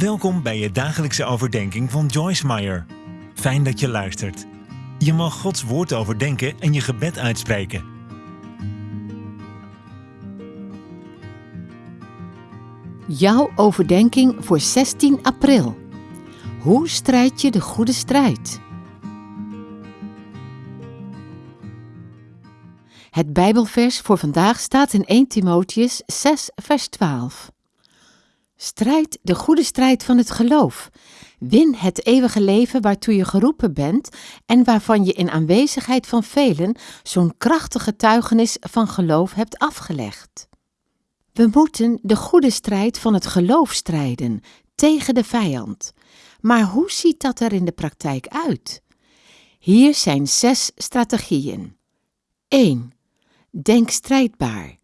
Welkom bij je dagelijkse overdenking van Joyce Meyer. Fijn dat je luistert. Je mag Gods woord overdenken en je gebed uitspreken. Jouw overdenking voor 16 april. Hoe strijd je de goede strijd? Het Bijbelvers voor vandaag staat in 1 Timotheus 6, vers 12. Strijd de goede strijd van het geloof. Win het eeuwige leven waartoe je geroepen bent en waarvan je in aanwezigheid van velen zo'n krachtige getuigenis van geloof hebt afgelegd. We moeten de goede strijd van het geloof strijden tegen de vijand. Maar hoe ziet dat er in de praktijk uit? Hier zijn zes strategieën. 1. Denk strijdbaar.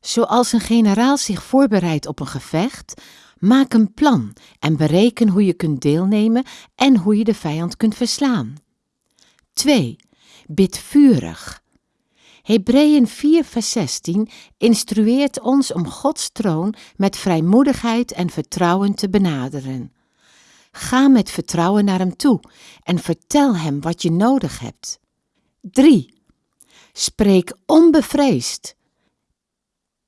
Zoals een generaal zich voorbereidt op een gevecht, maak een plan en bereken hoe je kunt deelnemen en hoe je de vijand kunt verslaan. 2. Bid vurig. Hebreeën 4 vers 16 instrueert ons om Gods troon met vrijmoedigheid en vertrouwen te benaderen. Ga met vertrouwen naar hem toe en vertel hem wat je nodig hebt. 3. Spreek onbevreesd.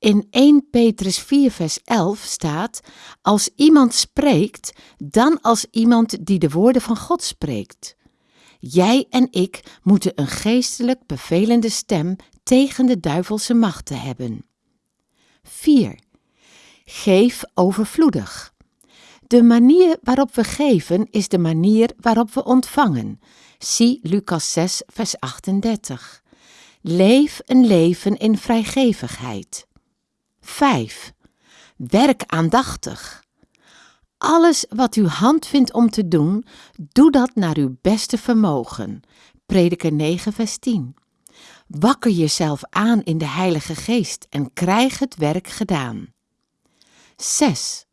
In 1 Petrus 4 vers 11 staat, als iemand spreekt, dan als iemand die de woorden van God spreekt. Jij en ik moeten een geestelijk bevelende stem tegen de duivelse machten hebben. 4. Geef overvloedig. De manier waarop we geven is de manier waarop we ontvangen. Zie Lucas 6 vers 38. Leef een leven in vrijgevigheid. 5. Werk aandachtig. Alles wat uw hand vindt om te doen, doe dat naar uw beste vermogen. Prediker 9, vers 10. Wakker jezelf aan in de Heilige Geest en krijg het werk gedaan. 6.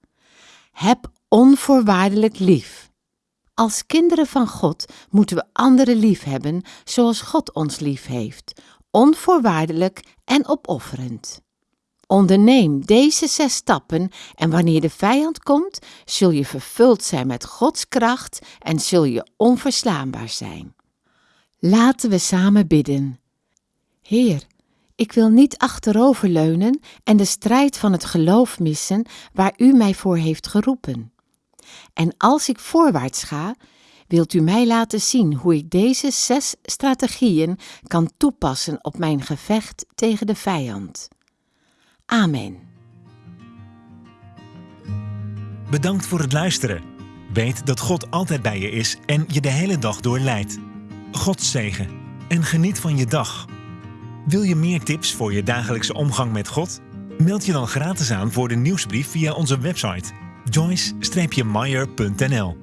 Heb onvoorwaardelijk lief. Als kinderen van God moeten we anderen lief hebben zoals God ons lief heeft, onvoorwaardelijk en opofferend. Onderneem deze zes stappen en wanneer de vijand komt, zul je vervuld zijn met Gods kracht en zul je onverslaanbaar zijn. Laten we samen bidden. Heer, ik wil niet achteroverleunen en de strijd van het geloof missen waar U mij voor heeft geroepen. En als ik voorwaarts ga, wilt U mij laten zien hoe ik deze zes strategieën kan toepassen op mijn gevecht tegen de vijand. Amen. Bedankt voor het luisteren. Weet dat God altijd bij je is en je de hele dag door leidt. God zegen en geniet van je dag. Wil je meer tips voor je dagelijkse omgang met God? Meld je dan gratis aan voor de nieuwsbrief via onze website joyce-meyer.nl